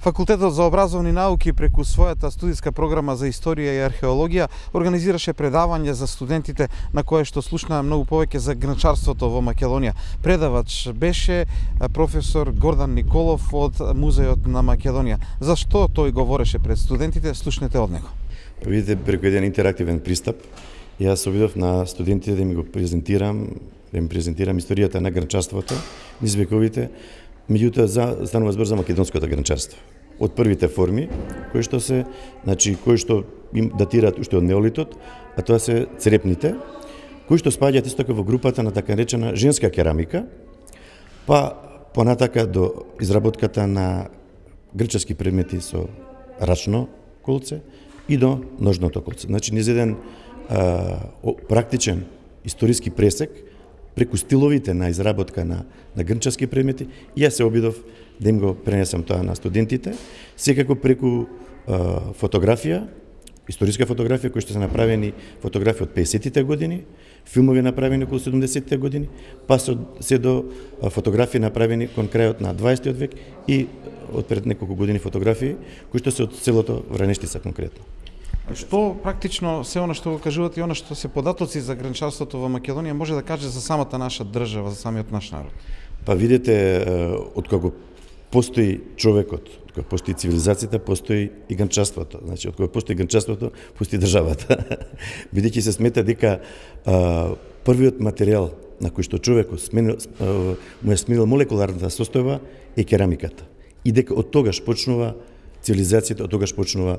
Факултетот за образовни науки преку својата студиска програма за историја и археологија организираше предавање за студентите на кое што слушнаа многу повеќе за гранчарството во Македонија. Предавач беше професор Гордан Николов од Музеот на Македонија. За што тој говореше пред студентите, слушнете од него. Па видите, преку еден интерактивен пристап, јас обидов на студентите да ми го презентирам, да им презентирам историјата на гранчарството, низ вековите, меѓутоа за станува збор за македонското гранчарство. Од првите форми, кои што се, значи, кои што им датираат уште од неолитот, а тоа се црепните, кои што спаѓаат исто така во групата на така речена женска керамика, па понатака до изработката на грчески предмети со рачно колце и до ножното колце. Значи, низ еден а, практичен историски пресек, преку стиловите на изработка на, на грнчарски предмети, и јас се обидов да им го пренесам тоа на студентите, секако преку а, фотографија, историска фотографија кои што се направени фотографии од 50-тите години, филмови направени околу 70-тите години, па се, се до фотографии направени кон крајот на 20 век и од пред неколку години фотографии кои што се од селото Вранештица конкретно. Што практично се она што го кажувате и она што се податоци за гранчарството во Македонија може да каже за самата наша држава, за самиот наш народ? Па видете од постои човекот, од постои цивилизацијата, постои и гранчарството. Значи, од постои гранчарството, постои државата. Бидејќи се смета дека а, првиот материјал на кој што човекот сменил, а, му е сменил молекуларната состојба е керамиката. И дека од тогаш почнува цивилизацијата, од тогаш почнува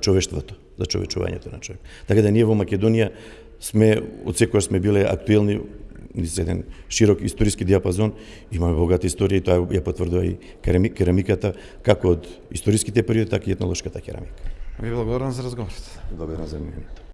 човештвото, за човечувањето на човек. Така да ние во Македонија сме, од секојаш сме биле актуелни низ еден широк историски диапазон, имаме богата историја и тоа ја потврдува и керамиката, како од историските периоди, така и етнолошката керамика. Ви благодарам за разговорот. Благодарам за мене.